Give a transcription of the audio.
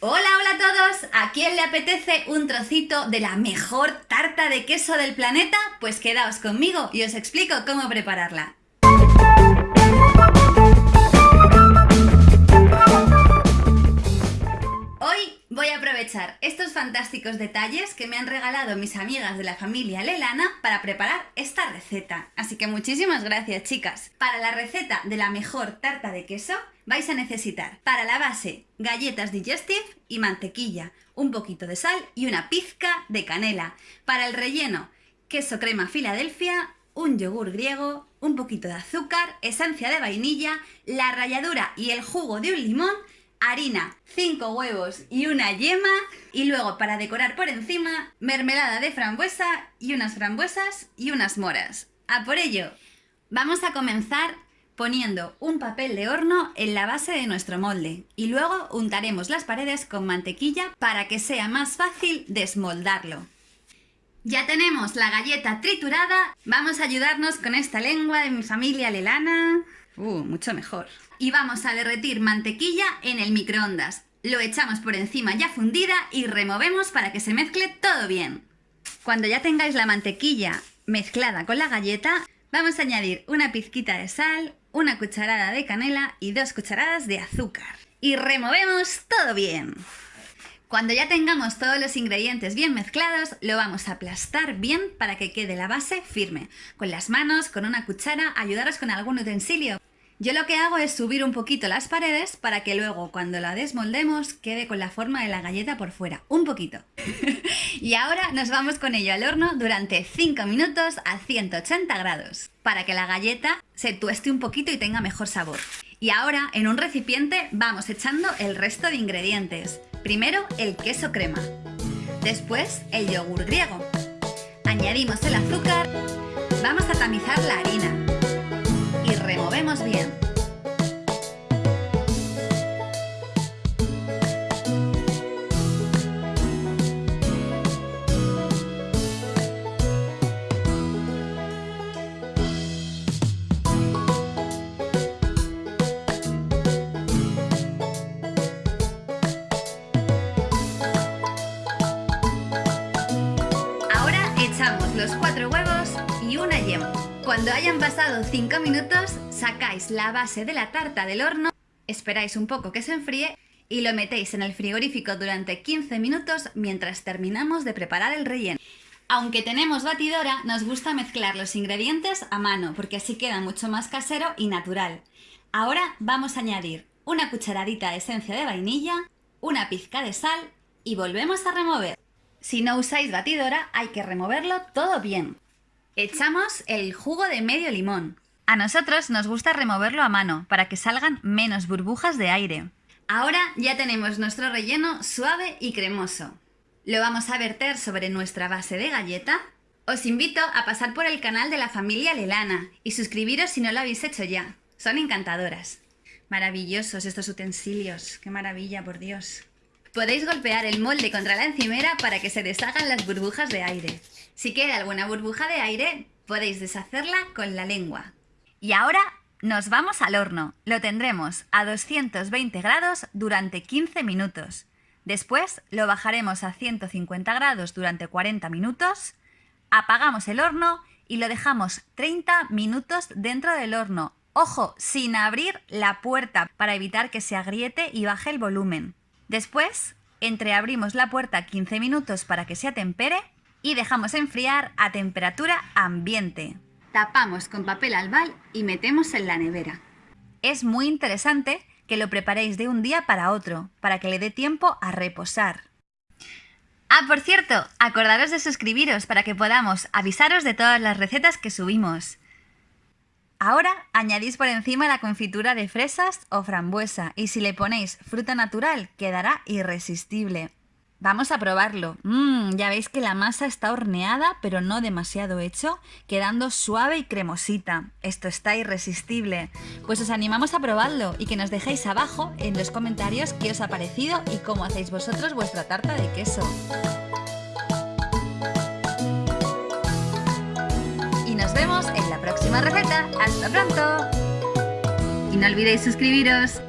Hola, hola a todos. ¿A quién le apetece un trocito de la mejor tarta de queso del planeta? Pues quedaos conmigo y os explico cómo prepararla. Voy a aprovechar estos fantásticos detalles que me han regalado mis amigas de la familia Lelana para preparar esta receta. Así que muchísimas gracias chicas. Para la receta de la mejor tarta de queso vais a necesitar para la base galletas digestive y mantequilla, un poquito de sal y una pizca de canela. Para el relleno, queso crema Filadelfia, un yogur griego, un poquito de azúcar, esencia de vainilla, la ralladura y el jugo de un limón, harina, 5 huevos y una yema y luego para decorar por encima, mermelada de frambuesa y unas frambuesas y unas moras. ¡A por ello! Vamos a comenzar poniendo un papel de horno en la base de nuestro molde y luego untaremos las paredes con mantequilla para que sea más fácil desmoldarlo. Ya tenemos la galleta triturada, vamos a ayudarnos con esta lengua de mi familia lelana. Uh, mucho mejor. Y vamos a derretir mantequilla en el microondas. Lo echamos por encima ya fundida y removemos para que se mezcle todo bien. Cuando ya tengáis la mantequilla mezclada con la galleta, vamos a añadir una pizquita de sal, una cucharada de canela y dos cucharadas de azúcar. Y removemos todo bien. Cuando ya tengamos todos los ingredientes bien mezclados, lo vamos a aplastar bien para que quede la base firme. Con las manos, con una cuchara, ayudaros con algún utensilio. Yo lo que hago es subir un poquito las paredes para que luego cuando la desmoldemos quede con la forma de la galleta por fuera, un poquito. y ahora nos vamos con ello al horno durante 5 minutos a 180 grados, para que la galleta se tueste un poquito y tenga mejor sabor. Y ahora en un recipiente vamos echando el resto de ingredientes. Primero el queso crema, después el yogur griego. Añadimos el azúcar, vamos a tamizar la harina removemos bien. Ahora echamos los cuatro huevos y una yema. Cuando hayan pasado 5 minutos, sacáis la base de la tarta del horno, esperáis un poco que se enfríe y lo metéis en el frigorífico durante 15 minutos mientras terminamos de preparar el relleno. Aunque tenemos batidora, nos gusta mezclar los ingredientes a mano porque así queda mucho más casero y natural. Ahora vamos a añadir una cucharadita de esencia de vainilla, una pizca de sal y volvemos a remover. Si no usáis batidora, hay que removerlo todo bien. Echamos el jugo de medio limón. A nosotros nos gusta removerlo a mano para que salgan menos burbujas de aire. Ahora ya tenemos nuestro relleno suave y cremoso. Lo vamos a verter sobre nuestra base de galleta. Os invito a pasar por el canal de la familia Lelana y suscribiros si no lo habéis hecho ya. Son encantadoras. Maravillosos estos utensilios. ¡Qué maravilla, por Dios! Podéis golpear el molde contra la encimera para que se deshagan las burbujas de aire. Si queda alguna burbuja de aire, podéis deshacerla con la lengua. Y ahora nos vamos al horno. Lo tendremos a 220 grados durante 15 minutos. Después lo bajaremos a 150 grados durante 40 minutos. Apagamos el horno y lo dejamos 30 minutos dentro del horno. Ojo, sin abrir la puerta para evitar que se agriete y baje el volumen. Después, entreabrimos la puerta 15 minutos para que se atempere y dejamos enfriar a temperatura ambiente. Tapamos con papel albal y metemos en la nevera. Es muy interesante que lo preparéis de un día para otro, para que le dé tiempo a reposar. Ah, por cierto, acordaros de suscribiros para que podamos avisaros de todas las recetas que subimos. Ahora añadís por encima la confitura de fresas o frambuesa y si le ponéis fruta natural quedará irresistible. Vamos a probarlo. Mmm, ya veis que la masa está horneada pero no demasiado hecho, quedando suave y cremosita. Esto está irresistible. Pues os animamos a probarlo y que nos dejéis abajo en los comentarios qué os ha parecido y cómo hacéis vosotros vuestra tarta de queso. Receta. ¡Hasta pronto! Y no olvidéis suscribiros.